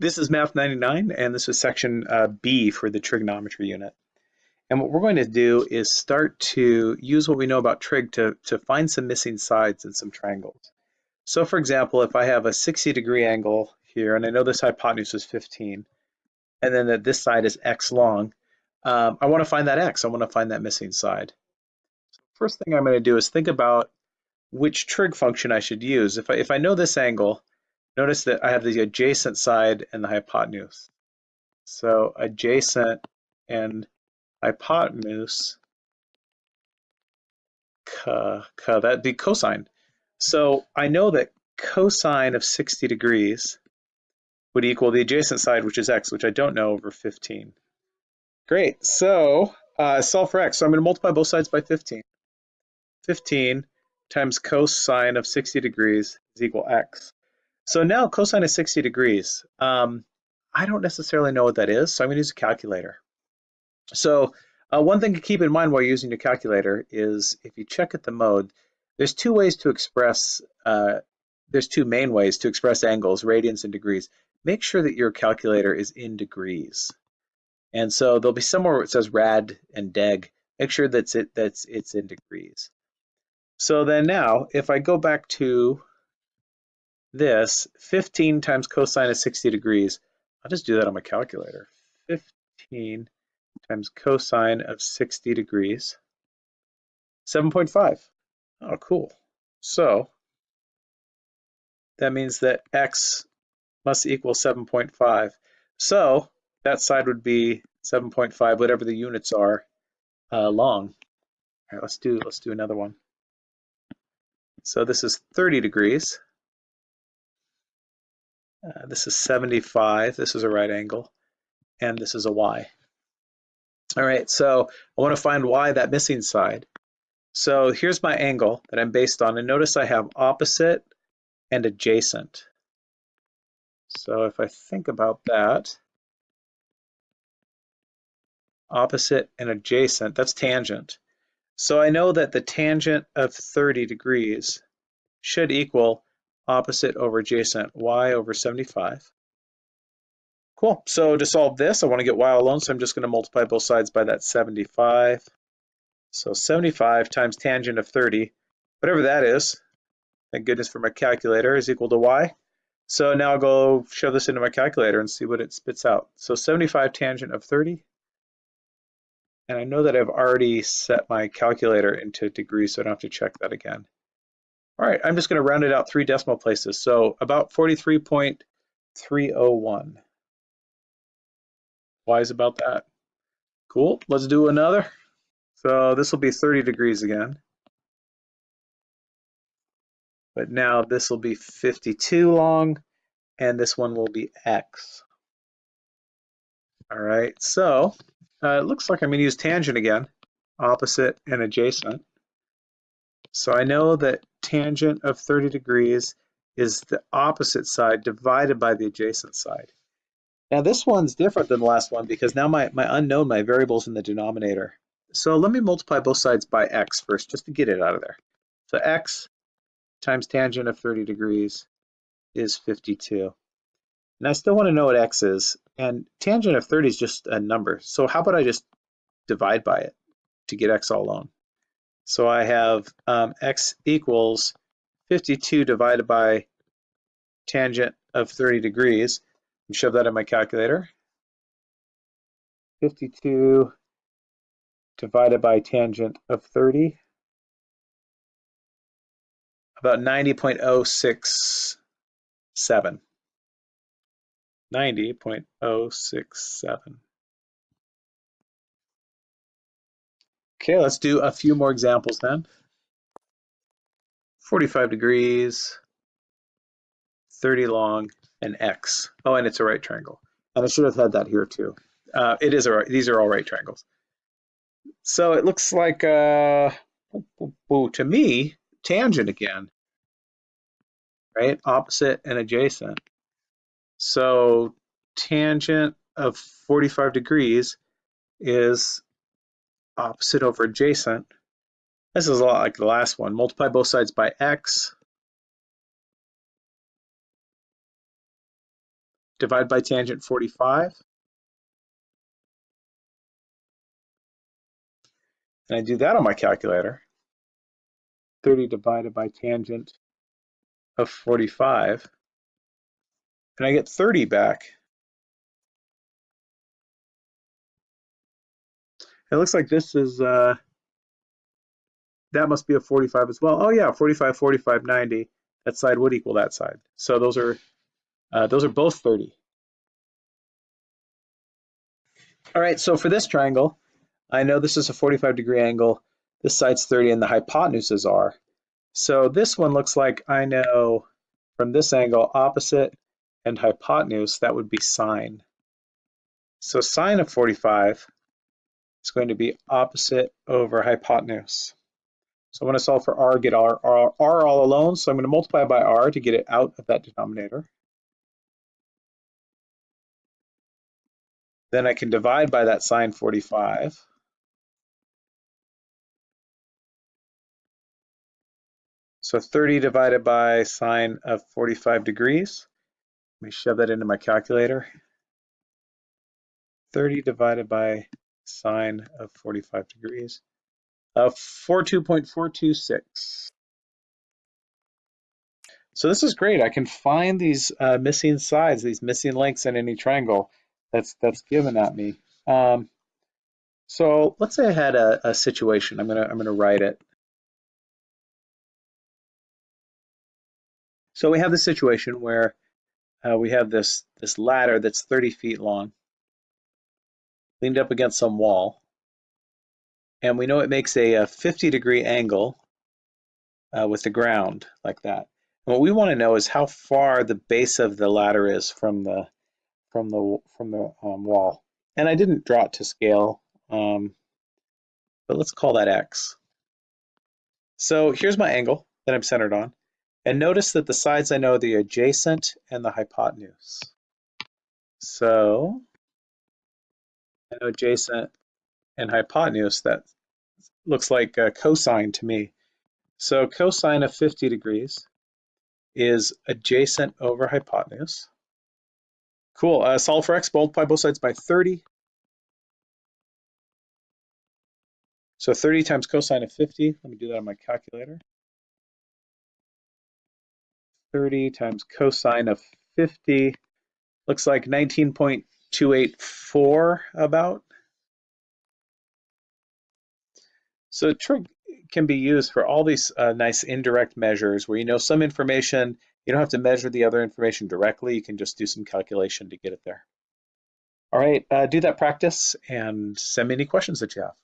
This is Math 99, and this is section uh, B for the trigonometry unit. And what we're going to do is start to use what we know about trig to, to find some missing sides in some triangles. So for example, if I have a 60 degree angle here, and I know this hypotenuse is 15, and then that this side is x long, um, I want to find that x. I want to find that missing side. First thing I'm going to do is think about which trig function I should use. If I, if I know this angle, Notice that I have the adjacent side and the hypotenuse. So adjacent and hypotenuse, that'd be cosine. So I know that cosine of 60 degrees would equal the adjacent side, which is x, which I don't know, over 15. Great, so uh, solve for x. So I'm going to multiply both sides by 15. 15 times cosine of 60 degrees is equal x. So now cosine is 60 degrees. Um, I don't necessarily know what that is, so I'm going to use a calculator. So uh, one thing to keep in mind while using your calculator is if you check at the mode, there's two ways to express, uh, there's two main ways to express angles, radians and degrees. Make sure that your calculator is in degrees. And so there'll be somewhere where it says rad and deg. Make sure that's it, that's it's in degrees. So then now, if I go back to this, 15 times cosine of 60 degrees, I'll just do that on my calculator. 15 times cosine of 60 degrees, 7.5. Oh, cool. So that means that x must equal 7.5. So that side would be 7.5, whatever the units are, uh, long. All right, let's do let's do another one. So this is 30 degrees. Uh, this is 75. This is a right angle. And this is a y. All right, so I want to find y, that missing side. So here's my angle that I'm based on. And notice I have opposite and adjacent. So if I think about that, opposite and adjacent, that's tangent. So I know that the tangent of 30 degrees should equal opposite over adjacent, y over 75. Cool, so to solve this, I want to get y alone, so I'm just going to multiply both sides by that 75. So 75 times tangent of 30, whatever that is, thank goodness for my calculator, is equal to y. So now I'll go shove this into my calculator and see what it spits out. So 75 tangent of 30. And I know that I've already set my calculator into degrees, so I don't have to check that again. All right, I'm just going to round it out three decimal places. So about 43.301. Why is about that? Cool, let's do another. So this will be 30 degrees again. But now this will be 52 long, and this one will be X. All right, so uh, it looks like I'm going to use tangent again, opposite and adjacent. So I know that tangent of 30 degrees is the opposite side divided by the adjacent side. Now this one's different than the last one because now my, my unknown, my variable's in the denominator. So let me multiply both sides by x first just to get it out of there. So x times tangent of 30 degrees is 52. And I still want to know what x is. And tangent of 30 is just a number. So how about I just divide by it to get x all alone? So I have um, x equals 52 divided by tangent of 30 degrees. And shove that in my calculator. 52 divided by tangent of 30. About 90.067. 90.067. Okay, let's do a few more examples then. 45 degrees, 30 long, and x. Oh, and it's a right triangle. And I should have had that here too. Uh, it is a right, these are all right triangles. So it looks like, uh, to me, tangent again, right? Opposite and adjacent. So tangent of 45 degrees is opposite over adjacent. This is a lot like the last one. Multiply both sides by x. divide by tangent 45. And I do that on my calculator. 30 divided by tangent of 45. And I get 30 back. It looks like this is, uh, that must be a 45 as well. Oh yeah, 45, 45, 90. That side would equal that side. So those are, uh, those are both 30. All right, so for this triangle, I know this is a 45 degree angle. This side's 30 and the hypotenuses are. So this one looks like I know from this angle opposite and hypotenuse, that would be sine. So sine of 45 is going to be opposite over hypotenuse. So I want to solve for r, get r, r, r all alone. So I'm going to multiply by r to get it out of that denominator. Then I can divide by that sine 45. So 30 divided by sine of 45 degrees. Let me shove that into my calculator. 30 divided by sine of 45 degrees. Uh, 42.426. So this is great. I can find these uh, missing sides, these missing lengths in any triangle that's that's given at me. Um, so let's say I had a, a situation. I'm gonna I'm gonna write it. So we have the situation where uh, we have this this ladder that's 30 feet long, leaned up against some wall, and we know it makes a, a 50 degree angle uh, with the ground like that. And what we want to know is how far the base of the ladder is from the from the from the um, wall. And I didn't draw it to scale, um, but let's call that x. So here's my angle that I'm centered on. And notice that the sides I know the adjacent and the hypotenuse. So adjacent and hypotenuse, that looks like a cosine to me. So cosine of 50 degrees is adjacent over hypotenuse. Cool. Uh, solve for x, multiply both sides by 30. So 30 times cosine of 50, let me do that on my calculator. 30 times cosine of 50 looks like 19.284 about. So trig can be used for all these uh, nice indirect measures where you know some information you don't have to measure the other information directly. You can just do some calculation to get it there. All right, uh, do that practice and send me any questions that you have.